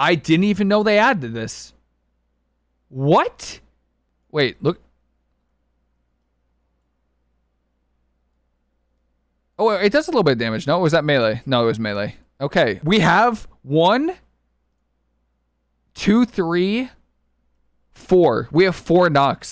I didn't even know they added this. What? Wait, look. Oh, it does a little bit of damage. No, was that melee? No, it was melee. Okay, we have one, two, three, four. We have four knocks.